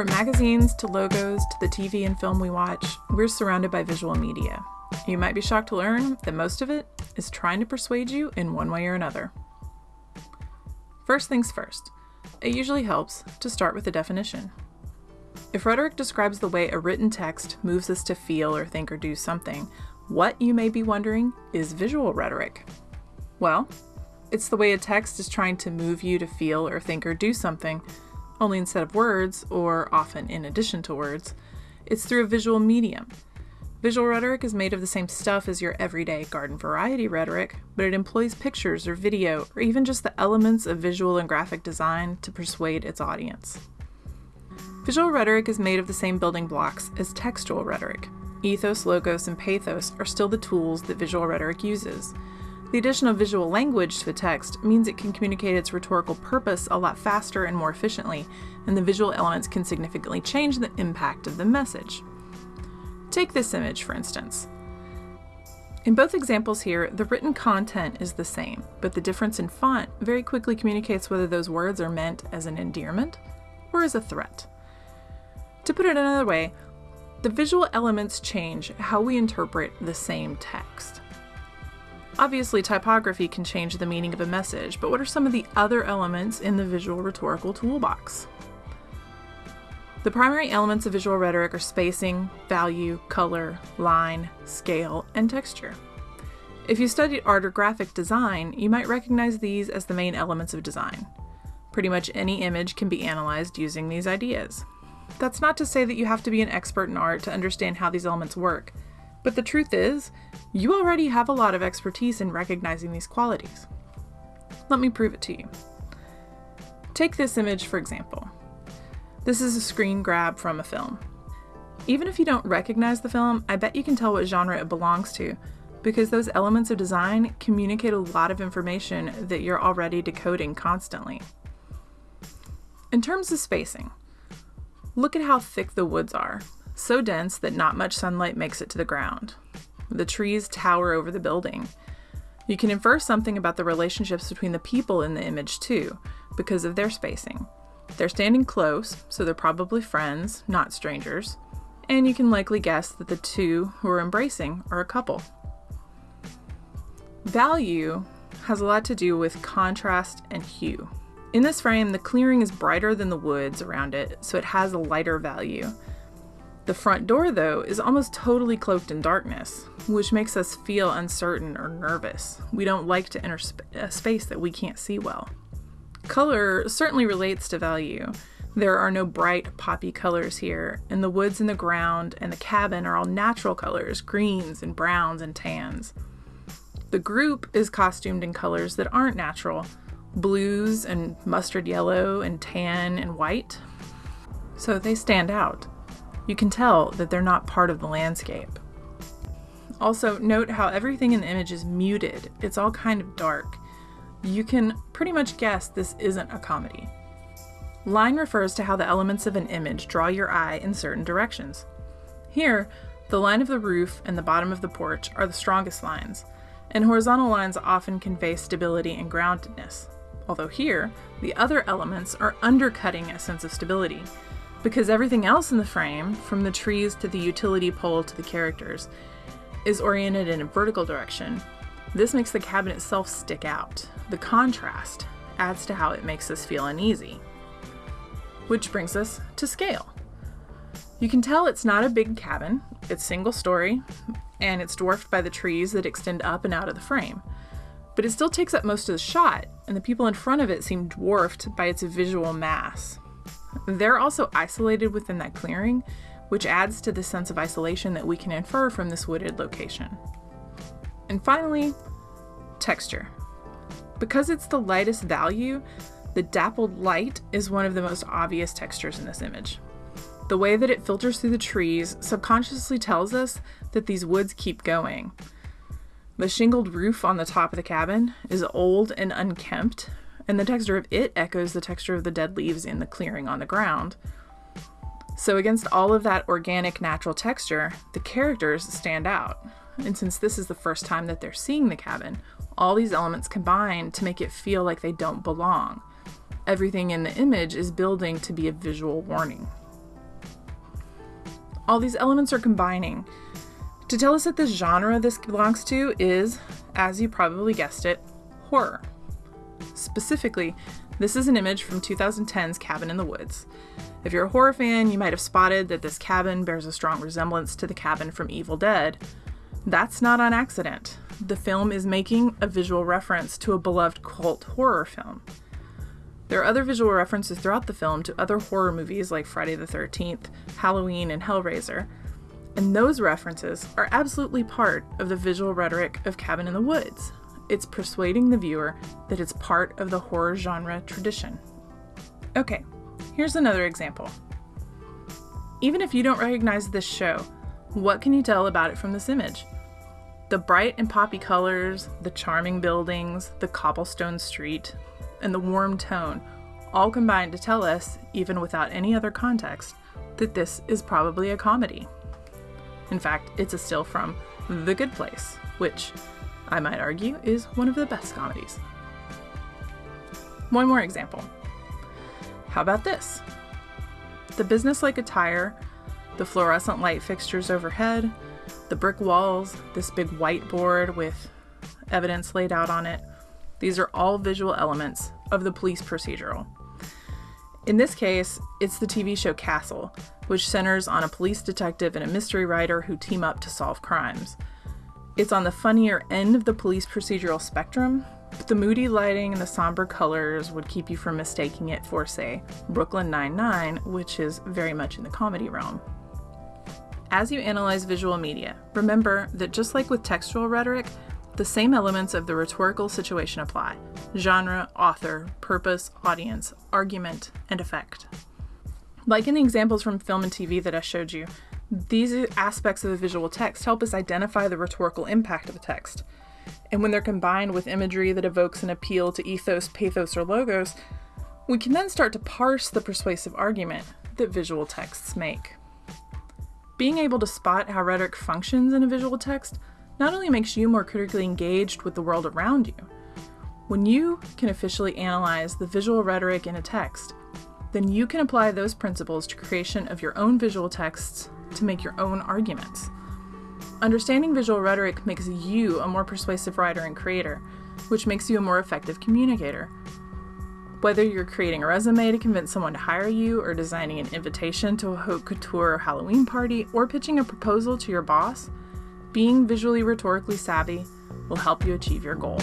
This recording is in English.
From magazines to logos to the TV and film we watch, we're surrounded by visual media. You might be shocked to learn that most of it is trying to persuade you in one way or another. First things first, it usually helps to start with a definition. If rhetoric describes the way a written text moves us to feel or think or do something, what, you may be wondering, is visual rhetoric? Well, it's the way a text is trying to move you to feel or think or do something, only instead of words, or often in addition to words, it's through a visual medium. Visual rhetoric is made of the same stuff as your everyday garden variety rhetoric, but it employs pictures or video or even just the elements of visual and graphic design to persuade its audience. Visual rhetoric is made of the same building blocks as textual rhetoric. Ethos, logos, and pathos are still the tools that visual rhetoric uses. The addition of visual language to a text means it can communicate its rhetorical purpose a lot faster and more efficiently, and the visual elements can significantly change the impact of the message. Take this image, for instance. In both examples here, the written content is the same, but the difference in font very quickly communicates whether those words are meant as an endearment or as a threat. To put it another way, the visual elements change how we interpret the same text. Obviously, typography can change the meaning of a message, but what are some of the other elements in the visual rhetorical toolbox? The primary elements of visual rhetoric are spacing, value, color, line, scale, and texture. If you studied art or graphic design, you might recognize these as the main elements of design. Pretty much any image can be analyzed using these ideas. That's not to say that you have to be an expert in art to understand how these elements work, but the truth is, you already have a lot of expertise in recognizing these qualities. Let me prove it to you. Take this image for example. This is a screen grab from a film. Even if you don't recognize the film, I bet you can tell what genre it belongs to, because those elements of design communicate a lot of information that you're already decoding constantly. In terms of spacing, look at how thick the woods are, so dense that not much sunlight makes it to the ground. The trees tower over the building. You can infer something about the relationships between the people in the image too, because of their spacing. They're standing close, so they're probably friends, not strangers, and you can likely guess that the two who are embracing are a couple. Value has a lot to do with contrast and hue. In this frame, the clearing is brighter than the woods around it, so it has a lighter value. The front door, though, is almost totally cloaked in darkness, which makes us feel uncertain or nervous. We don't like to enter sp- a space that we can't see well. Color certainly relates to value. There are no bright, poppy colors here, and the woods and the ground and the cabin are all natural colors greens and browns and tans. The group is costumed in colors that aren't natural blues and mustard yellow and tan and white. So they stand out. You can tell that they're not part of the landscape. Also, note how everything in the image is muted, it's all kind of dark you can pretty much guess this isn't a comedy. Line refers to how the elements of an image draw your eye in certain directions. Here, the line of the roof and the bottom of the porch are the strongest lines, and horizontal lines often convey stability and groundedness. Although here, the other elements are undercutting a sense of stability, because everything else in the frame, from the trees to the utility pole to the characters, is oriented in a vertical direction, this makes the cabin itself stick out. The contrast adds to how it makes us feel uneasy. Which brings us to scale. You can tell it's not a big cabin, it's single story, and it's dwarfed by the trees that extend up and out of the frame. But it still takes up most of the shot, and the people in front of it seem dwarfed by its visual mass. They're also isolated within that clearing, which adds to the sense of isolation that we can infer from this wooded location. And finally, texture. Because it's the lightest value, the dappled light is one of the most obvious textures in this image. The way that it filters through the trees subconsciously tells us that these woods keep going. The shingled roof on the top of the cabin is old and unkempt, and the texture of it echoes the texture of the dead leaves in the clearing on the ground. So, against all of that organic, natural texture, the characters stand out. And since this is the first time that they're seeing the cabin, all these elements combine to make it feel like they don't belong. Everything in the image is building to be a visual warning. All these elements are combining to tell us that the genre this belongs to is, as you probably guessed it, horror. Specifically, this is an image from 2010's Cabin in the Woods. If you're a horror fan, you might have spotted that this cabin bears a strong resemblance to the cabin from Evil Dead. That's not on accident. The film is making a visual reference to a beloved cult horror film. There are other visual references throughout the film to other horror movies like Friday the 13th, Halloween, and Hellraiser, and those references are absolutely part of the visual rhetoric of Cabin in the Woods. It's persuading the viewer that it's part of the horror genre tradition. Okay, here's another example. Even if you don't recognize this show, what can you tell about it from this image? The bright and poppy colors, the charming buildings, the cobblestone street, and the warm tone all combine to tell us, even without any other context, that this is probably a comedy. In fact, it's a still from The Good Place, which I might argue is one of the best comedies. One more example. How about this? The business-like attire, the fluorescent light fixtures overhead, the brick walls, this big whiteboard with evidence laid out on it, these are all visual elements of the police procedural. In this case, it's the TV show Castle, which centers on a police detective and a mystery writer who team up to solve crimes. It's on the funnier end of the police procedural spectrum, but the moody lighting and the somber colors would keep you from mistaking it for, say, Brooklyn Nine-Nine, which is very much in the comedy realm. As you analyze visual media, remember that just like with textual rhetoric, the same elements of the rhetorical situation apply genre, author, purpose, audience, argument, and effect. Like in the examples from film and TV that I showed you, these aspects of a visual text help us identify the rhetorical impact of a text. And when they're combined with imagery that evokes an appeal to ethos, pathos, or logos, we can then start to parse the persuasive argument that visual texts make. Being able to spot how rhetoric functions in a visual text not only makes you more critically engaged with the world around you, when you can officially analyze the visual rhetoric in a text, then you can apply those principles to creation of your own visual texts to make your own arguments. Understanding visual rhetoric makes you a more persuasive writer and creator, which makes you a more effective communicator. Whether you're creating a resume to convince someone to hire you, or designing an invitation to a haute couture Halloween party, or pitching a proposal to your boss, being visually rhetorically savvy will help you achieve your goal.